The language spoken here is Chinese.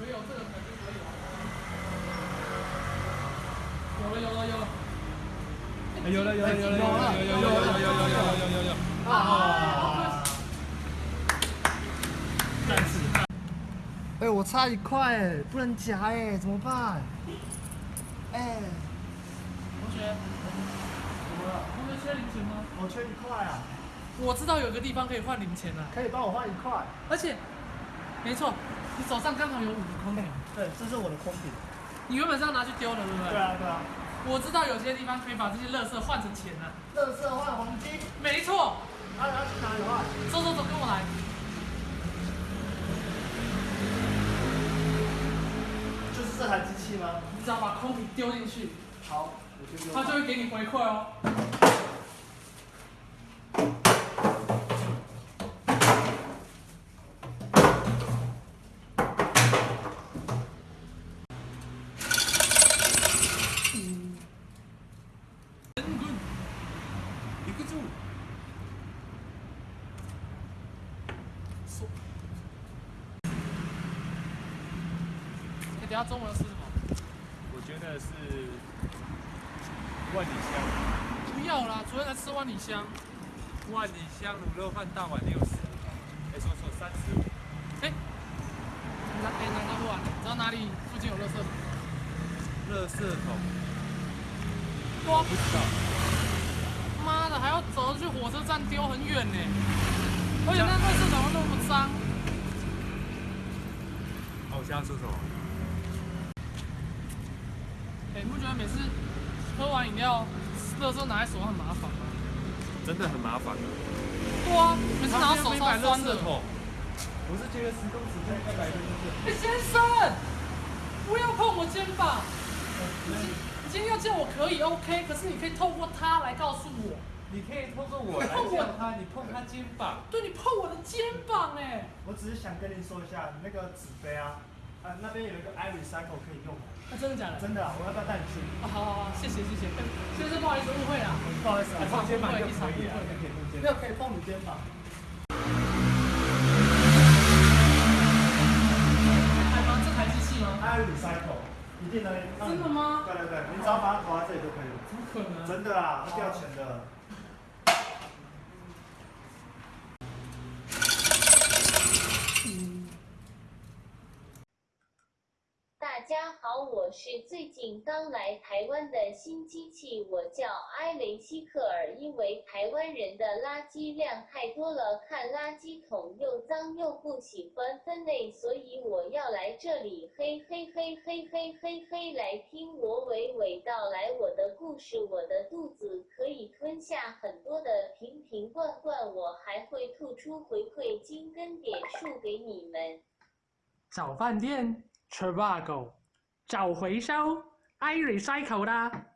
没有这个肯定可以有了有了有了，有了有了有了有了有了有了有了有了有了有啊！但是哎、我差一块哎，不能夹哎，怎么办？哎、同学，怎么了？同学缺零钱吗？我缺一块啊，我知道有个地方可以换零钱啊，可以帮我换一块？而且，没错，你手上刚好有五个空瓶，对，这是我的空瓶。你原本是要拿去丢的，对不对？对。啊，对啊。我知道有些地方可以把这些垃圾换成钱啊。乐色换黄金，没错，啊，要去哪里换？走走走，跟我来。机器吗？你只要把空瓶丢进去，好，我就它就会给你回馈哦。等一下中午要吃什么？我觉得是万里香，不要啦，昨天才吃万里香。万里香卤肉饭大碗六十，哎说错三十五，哎、拿哎拿拿不完，你知道哪里附近有垃圾桶？垃圾桶哇不，知道，妈的，还要走去火车站丢，很远呢。而且那垃圾桶那么脏。哦，我现在说什么？哎、你不觉得每次喝完饮料，垃圾拿在手上很麻烦吗？真的很麻烦。对啊，每次拿到手超酸的。桶，我是觉得十公尺可以再来一就是。哎、先生，不要碰我肩膀。你你今天要叫我可以 OK，可是你可以透过他来告诉我。你可以透过我来碰他，你碰他肩膀。对你碰我的肩膀哎、我只是想跟你说一下，你那个纸杯啊，啊那边有一个 i recycle 可以用，啊，真的假的？真的啊，我要不要带你去？啊，好好好，谢谢谢谢。哎先生，不好意思，误会了。不好意思啊，碰肩膀就可以啊，误会就可以碰肩没有可以碰你肩膀。台吗？这台机器吗？i recycle 一定能真的吗对对对，你只要把它投在这里就可以了。怎么可能？真的啊，不掉钱的。大家好，我是最近刚来台湾的新机器，我叫埃雷希克尔。因为台湾人的垃圾量太多了，看垃圾桶又脏又不喜欢分类，所以我要来这里，嘿嘿嘿嘿嘿嘿嘿，来听我娓娓道来我的故事。我的肚子可以吞下很多的瓶瓶罐罐，我还会吐出回馈金跟点数给你们。找饭店 Travago 找回收 iRecycle 啦。